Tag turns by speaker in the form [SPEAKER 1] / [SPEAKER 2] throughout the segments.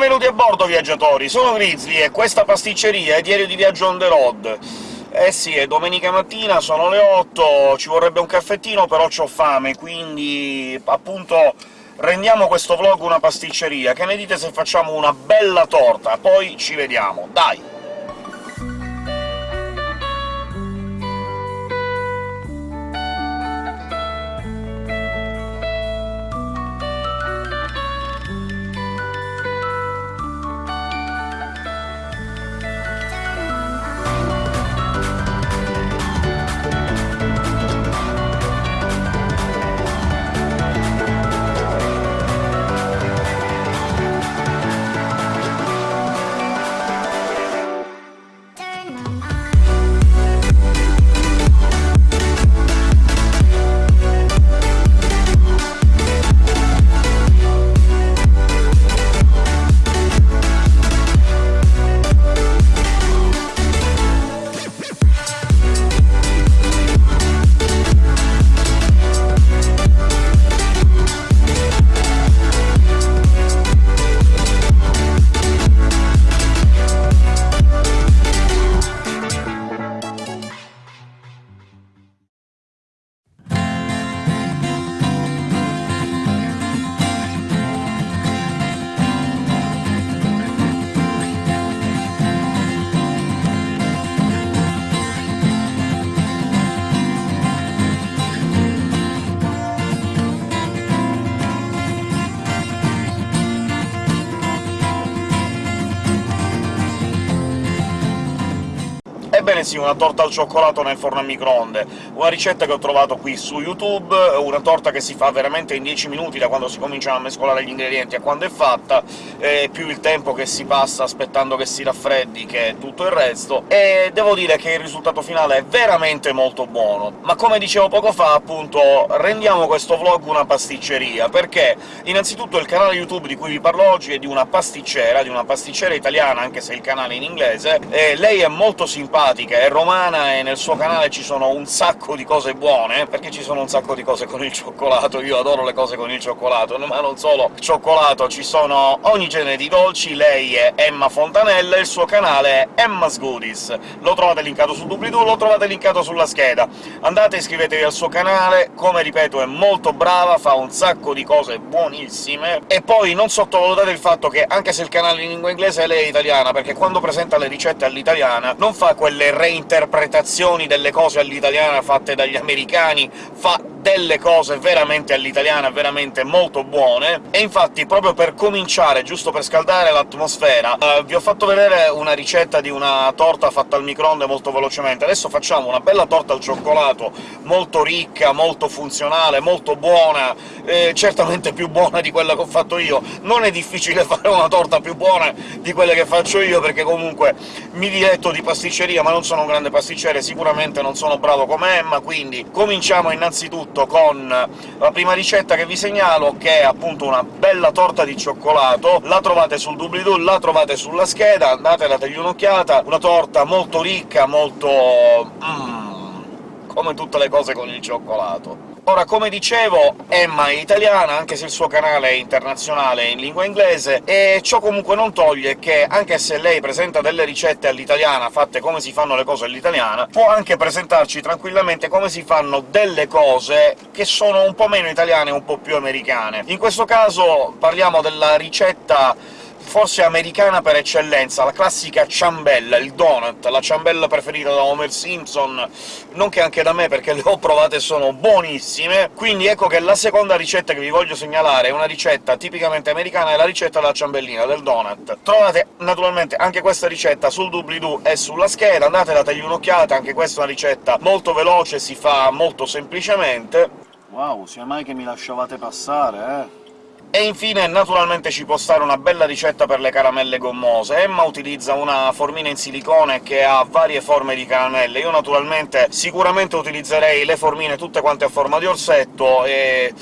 [SPEAKER 1] benvenuti a bordo, viaggiatori! Sono Grizzly e questa pasticceria è diario di viaggio on the road. Eh sì, è domenica mattina, sono le 8, ci vorrebbe un caffettino, però c'ho fame, quindi appunto rendiamo questo vlog una pasticceria. Che ne dite se facciamo una bella torta? Poi ci vediamo, dai! Sì, una torta al cioccolato nel forno a microonde, una ricetta che ho trovato qui su YouTube, una torta che si fa veramente in 10 minuti da quando si cominciano a mescolare gli ingredienti a quando è fatta, più il tempo che si passa aspettando che si raffreddi che tutto il resto, e devo dire che il risultato finale è veramente molto buono. Ma come dicevo poco fa, appunto, rendiamo questo vlog una pasticceria, perché innanzitutto il canale YouTube di cui vi parlo oggi è di una pasticcera, di una pasticcera italiana, anche se il canale è in inglese, lei è molto simpatica, simpatica, è romana e nel suo canale ci sono un sacco di cose buone, perché ci sono un sacco di cose con il cioccolato, io adoro le cose con il cioccolato, ma non solo. Cioccolato, ci sono ogni genere di dolci, lei è Emma Fontanella, il suo canale è Emma's Goodies. Lo trovate linkato sul doobly-doo, lo trovate linkato sulla scheda. Andate, iscrivetevi al suo canale, come ripeto è molto brava, fa un sacco di cose buonissime, e poi non sottovalutate il fatto che, anche se il canale è in lingua inglese, lei è italiana, perché quando presenta le ricette all'italiana non fa quelle reinterpretazioni delle cose all'italiana fatte dagli americani, fa delle cose veramente all'italiana, veramente molto buone, e infatti proprio per cominciare, giusto per scaldare l'atmosfera, eh, vi ho fatto vedere una ricetta di una torta fatta al microonde molto velocemente. Adesso facciamo una bella torta al cioccolato, molto ricca, molto funzionale, molto buona, eh, certamente più buona di quella che ho fatto io. Non è difficile fare una torta più buona di quelle che faccio io, perché comunque mi diletto di pasticceria, ma non sono un grande pasticcere, sicuramente non sono bravo come Emma, quindi cominciamo innanzitutto tutto con la prima ricetta che vi segnalo, che è appunto una bella torta di cioccolato. La trovate sul doobly-doo, la trovate sulla scheda, andate dategli un'occhiata. Una torta molto ricca, molto... Mm, come tutte le cose con il cioccolato. Ora, come dicevo, Emma è italiana, anche se il suo canale è internazionale in lingua inglese, e ciò comunque non toglie che, anche se lei presenta delle ricette all'italiana, fatte come si fanno le cose all'italiana, può anche presentarci tranquillamente come si fanno delle cose che sono un po' meno italiane e un po' più americane. In questo caso parliamo della ricetta forse americana per eccellenza, la classica ciambella, il donut, la ciambella preferita da Homer Simpson, nonché anche da me, perché le ho provate e sono buonissime. Quindi ecco che la seconda ricetta che vi voglio segnalare è una ricetta tipicamente americana, è la ricetta della ciambellina, del donut. Trovate naturalmente anche questa ricetta sul doobly-doo e sulla scheda, andate dategli un'occhiata, anche questa è una ricetta molto veloce, si fa molto semplicemente. Wow, sia mai che mi lasciavate passare, eh! E infine, naturalmente, ci può stare una bella ricetta per le caramelle gommose. Emma utilizza una formina in silicone che ha varie forme di caramelle. Io, naturalmente, sicuramente utilizzerei le formine tutte quante a forma di orsetto, e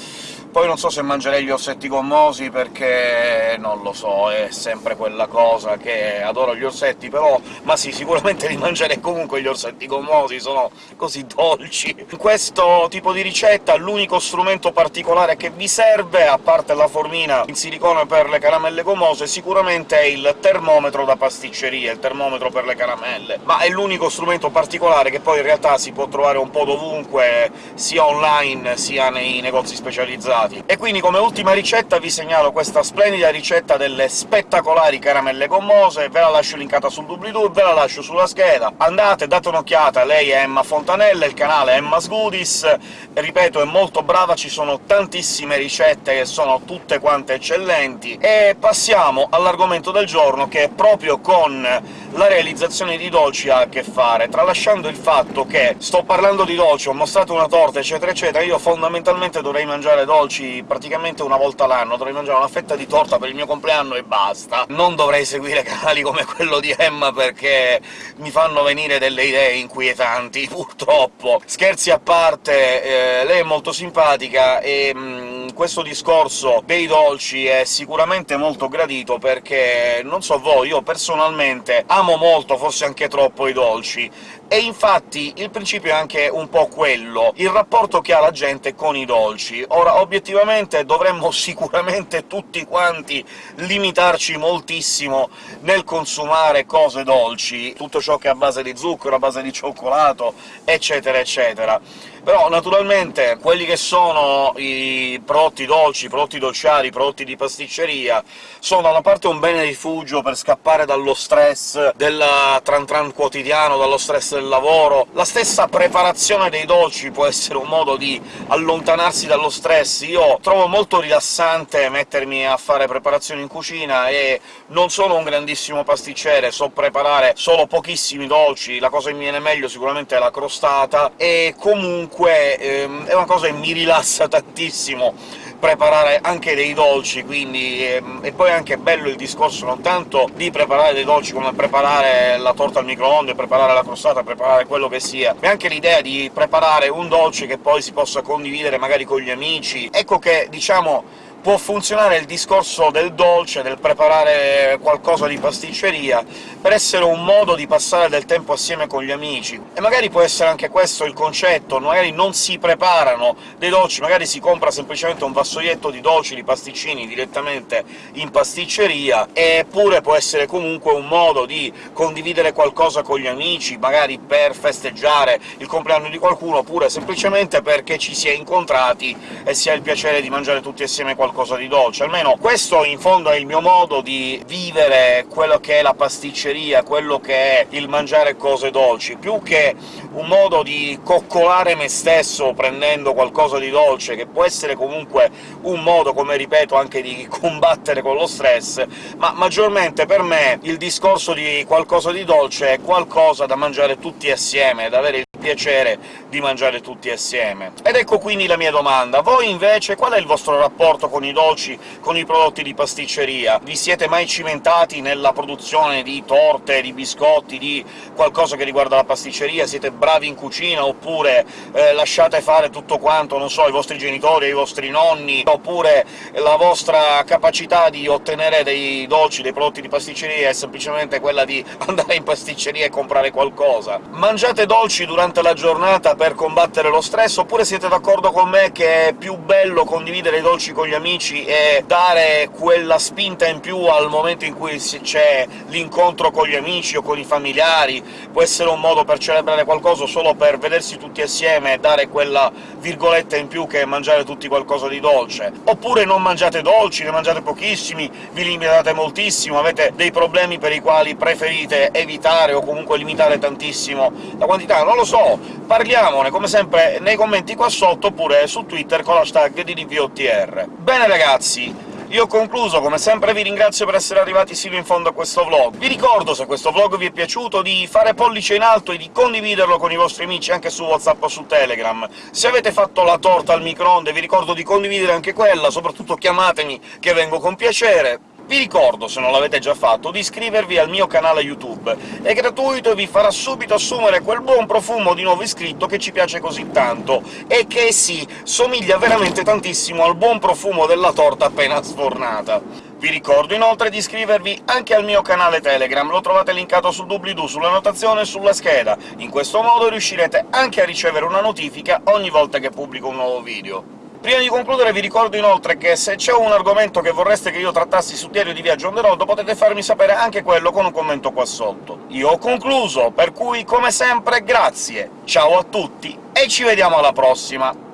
[SPEAKER 1] Poi non so se mangerei gli orsetti gommosi, perché non lo so, è sempre quella cosa che adoro gli orsetti, però... ma sì, sicuramente li mangerei comunque gli orsetti gommosi, sono così dolci. In questo tipo di ricetta l'unico strumento particolare che vi serve, a parte la formina in silicone per le caramelle gommose, sicuramente è il termometro da pasticceria, il termometro per le caramelle, ma è l'unico strumento particolare che poi in realtà si può trovare un po' dovunque, sia online sia nei negozi specializzati. E quindi come ultima ricetta vi segnalo questa splendida ricetta delle spettacolari caramelle gommose, ve la lascio linkata sul doobly-doo, ve la lascio sulla scheda, andate, date un'occhiata, lei è Emma Fontanella, il canale Emma's Goodies, ripeto, è molto brava, ci sono tantissime ricette che sono tutte quante eccellenti, e passiamo all'argomento del giorno, che è proprio con la realizzazione di dolci ha a che fare, tralasciando il fatto che sto parlando di dolci, ho mostrato una torta, eccetera eccetera, io fondamentalmente dovrei mangiare dolci praticamente una volta l'anno, dovrei mangiare una fetta di torta per il mio compleanno e basta. Non dovrei seguire canali come quello di Emma, perché mi fanno venire delle idee inquietanti, purtroppo. Scherzi a parte, eh, lei è molto simpatica e... Mh, mm, questo discorso dei dolci è sicuramente molto gradito, perché, non so voi, io personalmente amo molto, forse anche troppo, i dolci, e infatti il principio è anche un po' quello, il rapporto che ha la gente con i dolci. Ora, obiettivamente dovremmo sicuramente tutti quanti limitarci moltissimo nel consumare cose dolci, tutto ciò che è a base di zucchero, a base di cioccolato, eccetera eccetera però naturalmente quelli che sono i prodotti dolci, i prodotti dolciari, i prodotti di pasticceria sono da una parte un bene rifugio per scappare dallo stress del tran tran quotidiano, dallo stress del lavoro. La stessa preparazione dei dolci può essere un modo di allontanarsi dallo stress. Io trovo molto rilassante mettermi a fare preparazioni in cucina, e non sono un grandissimo pasticcere, so preparare solo pochissimi dolci, la cosa che mi viene meglio sicuramente è la crostata, e comunque comunque ehm, è una cosa che mi rilassa tantissimo preparare anche dei dolci, quindi... Ehm, e poi è anche bello il discorso non tanto di preparare dei dolci come preparare la torta al microonde, preparare la crostata, preparare quello che sia, ma anche l'idea di preparare un dolce che poi si possa condividere magari con gli amici. Ecco che, diciamo, può funzionare il discorso del dolce, del preparare qualcosa di pasticceria, per essere un modo di passare del tempo assieme con gli amici. E magari può essere anche questo il concetto, magari non si preparano dei dolci, magari si compra semplicemente un vassoietto di dolci, di pasticcini direttamente in pasticceria, eppure può essere comunque un modo di condividere qualcosa con gli amici, magari per festeggiare il compleanno di qualcuno, oppure semplicemente perché ci si è incontrati e si ha il piacere di mangiare tutti assieme qualcosa qualcosa di dolce. Almeno questo, in fondo, è il mio modo di vivere quello che è la pasticceria, quello che è il mangiare cose dolci, più che un modo di coccolare me stesso prendendo qualcosa di dolce, che può essere comunque un modo, come ripeto, anche di combattere con lo stress, ma maggiormente per me il discorso di qualcosa di dolce è qualcosa da mangiare tutti assieme, da avere il piacere di mangiare tutti assieme. Ed ecco quindi la mia domanda. Voi invece qual è il vostro rapporto con i dolci, con i prodotti di pasticceria? Vi siete mai cimentati nella produzione di torte, di biscotti, di qualcosa che riguarda la pasticceria? Siete bravi in cucina, oppure eh, lasciate fare tutto quanto, non so, ai vostri genitori, ai vostri nonni, oppure la vostra capacità di ottenere dei dolci, dei prodotti di pasticceria è semplicemente quella di andare in pasticceria e comprare qualcosa? Mangiate dolci durante la giornata per combattere lo stress, oppure siete d'accordo con me che è più bello condividere i dolci con gli amici e dare quella spinta in più al momento in cui c'è l'incontro con gli amici o con i familiari? Può essere un modo per celebrare qualcosa solo per vedersi tutti assieme e dare quella virgoletta in più che mangiare tutti qualcosa di dolce. Oppure non mangiate dolci, ne mangiate pochissimi, vi limitate moltissimo, avete dei problemi per i quali preferite evitare o comunque limitare tantissimo la quantità, non lo so, parliamone, come sempre, nei commenti qua sotto, oppure su Twitter con l'hashtag di DVOTR. Bene ragazzi, io ho concluso, come sempre vi ringrazio per essere arrivati sino in fondo a questo vlog. Vi ricordo, se questo vlog vi è piaciuto, di fare pollice in alto e di condividerlo con i vostri amici anche su WhatsApp o su Telegram. Se avete fatto la torta al microonde vi ricordo di condividere anche quella, soprattutto chiamatemi, che vengo con piacere. Vi ricordo, se non l'avete già fatto, di iscrivervi al mio canale YouTube. È gratuito e vi farà subito assumere quel buon profumo di nuovo iscritto che ci piace così tanto, e che sì, somiglia veramente tantissimo al buon profumo della torta appena sfornata. Vi ricordo inoltre di iscrivervi anche al mio canale Telegram, lo trovate linkato sul doobly-doo, sulla notazione e sulla scheda. In questo modo riuscirete anche a ricevere una notifica ogni volta che pubblico un nuovo video. Prima di concludere vi ricordo inoltre che se c'è un argomento che vorreste che io trattassi su Diario di Viaggio on the road, potete farmi sapere anche quello con un commento qua sotto. Io ho concluso, per cui, come sempre, grazie, ciao a tutti e ci vediamo alla prossima!